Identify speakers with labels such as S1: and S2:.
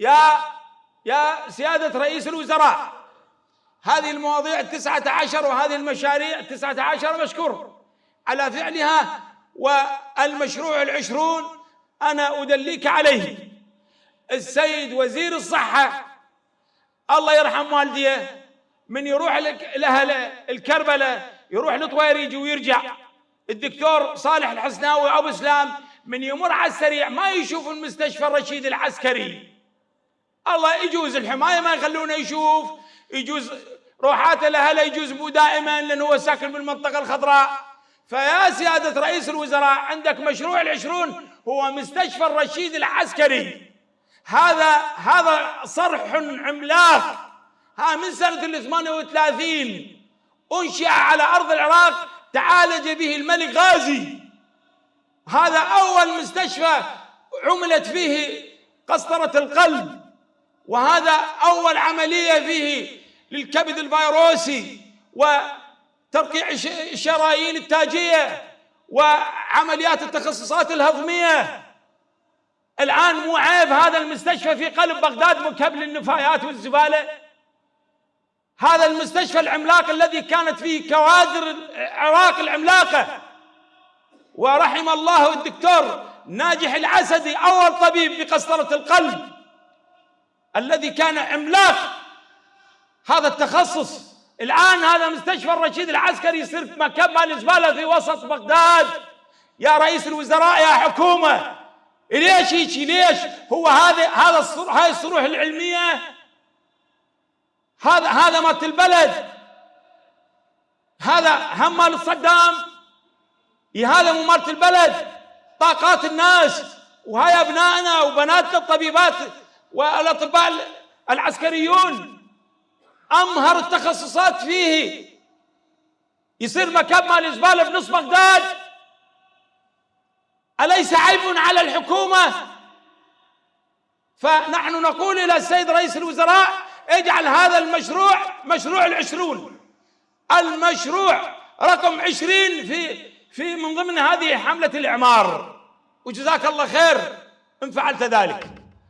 S1: يا يا سيادة رئيس الوزراء هذه المواضيع التسعة عشر وهذه المشاريع التسعة عشر مشكور على فعلها والمشروع العشرون أنا أدليك عليه. السيد وزير الصحة الله يرحم والديه من يروح لأهل الكربلة يروح لطويريج ويرجع. الدكتور صالح الحسناوي أبو اسلام من يمر على السريع ما يشوف المستشفى الرشيد العسكري. الله يجوز الحماية ما يخلونه يشوف. يجوز روحاته لأهله يجوز مو دائما لأنه هو ساكن بالمنطقة الخضراء. فيا سيادة رئيس الوزراء عندك مشروع العشرون هو مستشفى الرشيد العسكري. هذا هذا صرح عملاق. ها من سنة ال 38 أنشئ على أرض العراق تعالج به الملك غازي. هذا أول مستشفى عملت فيه قسطرة القلب. وهذا أول عملية فيه للكبد الفيروسي وترقيع الشرايين التاجية وعمليات التخصصات الهضمية. الآن مو عيب هذا المستشفى في قلب بغداد مكب للنفايات والزبالة. هذا المستشفى العملاق الذي كانت فيه كوادر العراق العملاقة. ورحم الله الدكتور ناجح العسدي أول طبيب بقسطرة القلب. الذي كان عملاق هذا التخصص. الآن هذا مستشفى الرشيد العسكري يصير مكب مال الزبالة في وسط بغداد. يا رئيس الوزراء يا حكومة ليش هيك؟ ليش؟ هو هذا هذا هاي الصروح العلمية. هذا هذا مالت البلد. هذا هم مال صدام هذا مو مالت البلد. طاقات الناس. وهاي أبنائنا وبناتنا الطبيبات والأطباء العسكريون أمهر التخصصات فيه. يصير مكان مال الزباله بنص بغداد. أليس عيب على الحكومة؟ فنحن نقول إلى السيد رئيس الوزراء اجعل هذا المشروع مشروع العشرون. المشروع رقم عشرين في في من ضمن هذه حملة الإعمار. وجزاك الله خير إن فعلت ذلك.